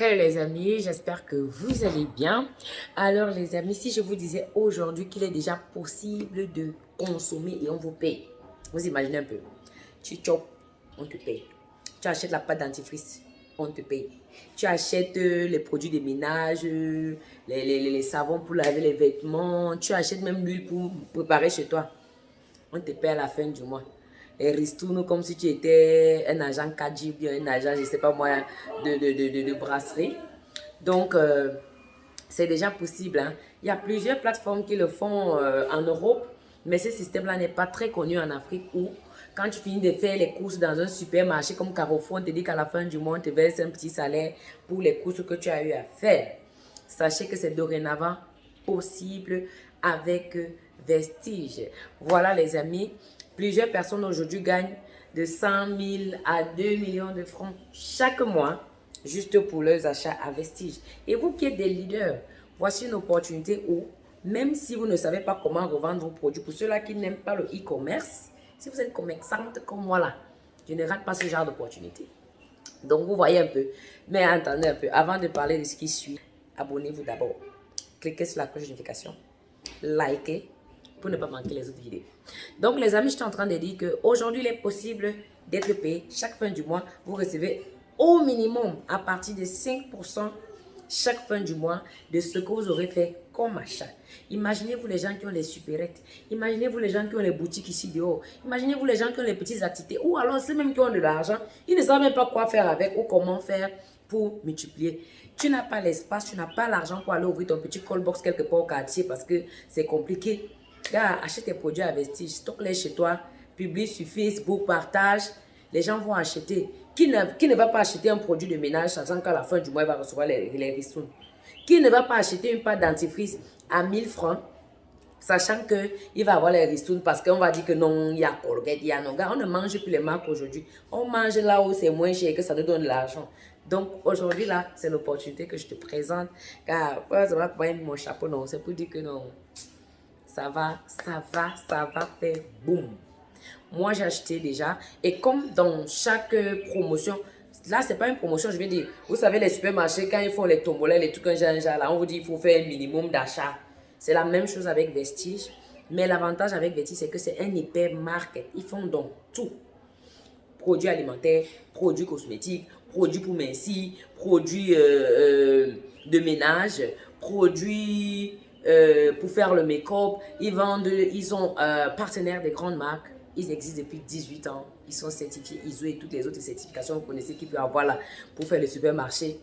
Les amis, j'espère que vous allez bien. Alors les amis, si je vous disais aujourd'hui qu'il est déjà possible de consommer et on vous paye. Vous imaginez un peu. Tu chopes, on te paye. Tu achètes la pâte dentifrice, on te paye. Tu achètes euh, les produits de ménage, euh, les, les, les savons pour laver les vêtements. Tu achètes même l'huile pour préparer chez toi. On te paye à la fin du mois et ristourne comme si tu étais un agent Kaji bien un agent, je ne sais pas moi, de, de, de, brasserie. Donc, euh, c'est déjà possible. Hein. Il y a plusieurs plateformes qui le font euh, en Europe, mais ce système-là n'est pas très connu en Afrique où quand tu finis de faire les courses dans un supermarché comme Carrefour, on te dit qu'à la fin du mois, on te verse un petit salaire pour les courses que tu as eu à faire. Sachez que c'est dorénavant possible avec Vestige. Voilà les amis, Plusieurs personnes aujourd'hui gagnent de 100 000 à 2 millions de francs chaque mois juste pour leurs achats à Vestige. Et vous qui êtes des leaders, voici une opportunité où, même si vous ne savez pas comment revendre vos produits, pour ceux-là qui n'aiment pas le e-commerce, si vous êtes commerçante comme moi là, je ne rate pas ce genre d'opportunité. Donc, vous voyez un peu. Mais attendez un peu, avant de parler de ce qui suit, abonnez-vous d'abord. Cliquez sur la cloche de notification, likez, pour ne pas manquer les autres vidéos. Donc, les amis, je suis en train de dire qu'aujourd'hui, il est possible d'être payé chaque fin du mois. Vous recevez au minimum à partir de 5% chaque fin du mois de ce que vous aurez fait comme achat. Imaginez-vous les gens qui ont les supérettes. Imaginez-vous les gens qui ont les boutiques ici dehors. Imaginez-vous les gens qui ont les petites activités. Ou alors ceux même qui ont de l'argent. Ils ne savent même pas quoi faire avec ou comment faire pour multiplier. Tu n'as pas l'espace, tu n'as pas l'argent pour aller ouvrir ton petit call box quelque part au quartier parce que c'est compliqué. Gars, achète tes produits à Vestige, stocke-les chez toi, publie sur Facebook, partage. Les gens vont acheter. Qui ne, qui ne va pas acheter un produit de ménage sachant qu'à la fin du mois, il va recevoir les, les Qui ne va pas acheter une pâte dentifrice à 1000 francs sachant qu'il va avoir les ristournes parce qu'on va dire que non, il y a Colgate, il y a non. Gars, on ne mange plus les marques aujourd'hui. On mange là où c'est moins cher et que ça nous donne de l'argent. Donc aujourd'hui, là, c'est l'opportunité que je te présente. Car, pas mon chapeau, non. C'est pour dire que non ça va, ça va, ça va faire boum. Moi, j'ai acheté déjà. Et comme dans chaque promotion, là, c'est pas une promotion, je vais dire, vous savez, les supermarchés, quand ils font les tombolets, les trucs genre, là, on vous dit qu'il faut faire un minimum d'achat. C'est la même chose avec Vestige. Mais l'avantage avec Vestige, c'est que c'est un hyper market. Ils font donc tout. Produits alimentaires, produits cosmétiques, produits pour mincir, produits euh, euh, de ménage, produits euh, pour faire le make-up. Ils vendent, ils sont euh, partenaires des grandes marques. Ils existent depuis 18 ans. Ils sont certifiés ISO et toutes les autres certifications que vous connaissez qu'il peut avoir là pour faire le supermarché.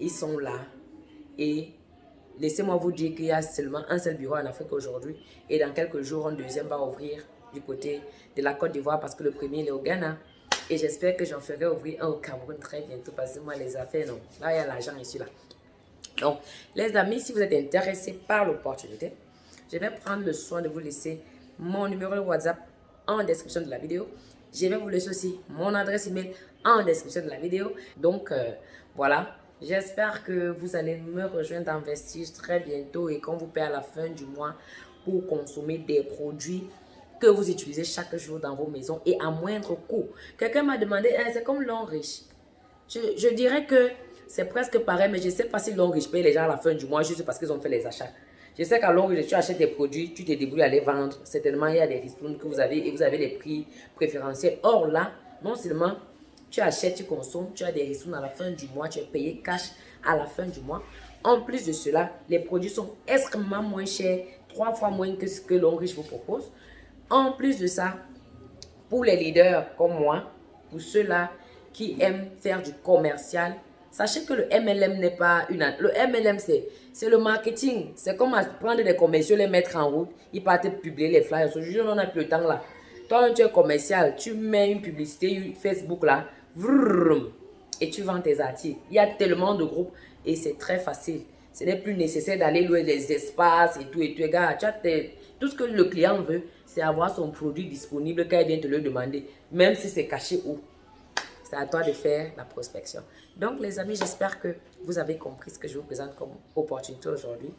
Ils sont là. Et laissez-moi vous dire qu'il y a seulement un seul bureau en Afrique aujourd'hui. Et dans quelques jours, un deuxième va ouvrir du côté de la Côte d'Ivoire parce que le premier est au Ghana. Et j'espère que j'en ferai ouvrir un au Cameroun très bientôt parce que moi, les affaires, non. Là, il y a l'argent ici, là. Donc, les amis, si vous êtes intéressés par l'opportunité, je vais prendre le soin de vous laisser mon numéro de WhatsApp en description de la vidéo. Je vais vous laisser aussi mon adresse email en description de la vidéo. Donc, euh, voilà. J'espère que vous allez me rejoindre dans Vestige très bientôt et qu'on vous paie à la fin du mois pour consommer des produits que vous utilisez chaque jour dans vos maisons et à moindre coût. Quelqu'un m'a demandé, hein, c'est comme l'on riche. Je, je dirais que c'est presque pareil, mais je ne sais pas si l'on riche paye les gens à la fin du mois juste parce qu'ils ont fait les achats. Je sais qu'à long tu achètes des produits, tu te débrouilles à les vendre. Certainement, il y a des ristournes que vous avez et vous avez des prix préférentiels. Or là, non seulement tu achètes, tu consommes, tu as des ristournes à la fin du mois, tu es payé cash à la fin du mois. En plus de cela, les produits sont extrêmement moins chers, trois fois moins que ce que l'on riche vous propose. En plus de ça, pour les leaders comme moi, pour ceux-là qui aiment faire du commercial, Sachez que le MLM n'est pas une... Le MLM, c'est le marketing. C'est comme prendre des commerciaux, les mettre en route. Ils partent publier les flyers. Aujourd'hui, on n'a plus le temps là. Toi, tu es commercial, tu mets une publicité Facebook là. et tu vends tes articles. Il y a tellement de groupes et c'est très facile. Ce n'est plus nécessaire d'aller louer des espaces et tout. Et tout, gars, tout ce que le client veut, c'est avoir son produit disponible quand il vient te le demander. Même si c'est caché où. C'est à toi de faire la prospection. Donc, les amis, j'espère que vous avez compris ce que je vous présente comme opportunité aujourd'hui.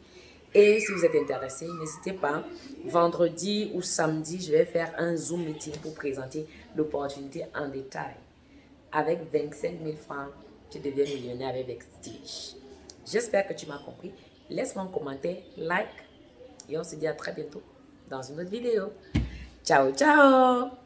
Et si vous êtes intéressé, n'hésitez pas. Vendredi ou samedi, je vais faire un Zoom meeting pour présenter l'opportunité en détail. Avec 25 000 francs tu deviens millionnaire avec Vestige. J'espère que tu m'as compris. Laisse-moi un commentaire, like et on se dit à très bientôt dans une autre vidéo. Ciao, ciao